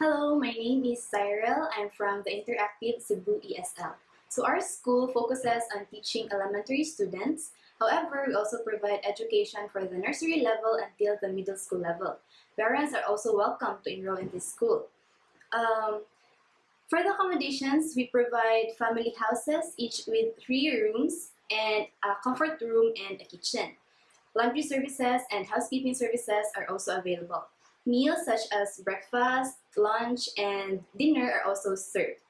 Hello, my name is Cyril. I'm from the Interactive Cebu ESL. So our school focuses on teaching elementary students. However, we also provide education for the nursery level until the middle school level. Parents are also welcome to enroll in this school. Um, for the accommodations, we provide family houses, each with three rooms and a comfort room and a kitchen. Laundry services and housekeeping services are also available. Meals such as breakfast, lunch, and dinner are also served.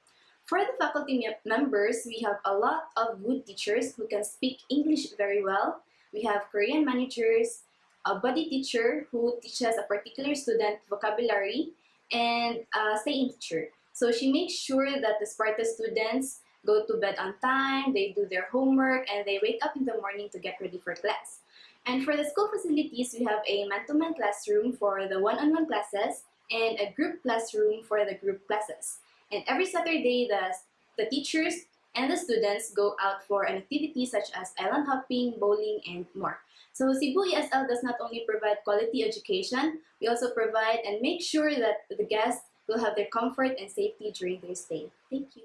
For the faculty members, we have a lot of good teachers who can speak English very well. We have Korean managers, a body teacher who teaches a particular student vocabulary, and a stay-in teacher. So she makes sure that the Sparta students go to bed on time, they do their homework, and they wake up in the morning to get ready for class. And for the school facilities, we have a man-to-man classroom for the one-on-one classes and a group classroom for the group classes. And every Saturday, the, the teachers and the students go out for an activity such as island hopping, bowling, and more. So Cebu ESL does not only provide quality education, we also provide and make sure that the guests will have their comfort and safety during their stay. Thank you.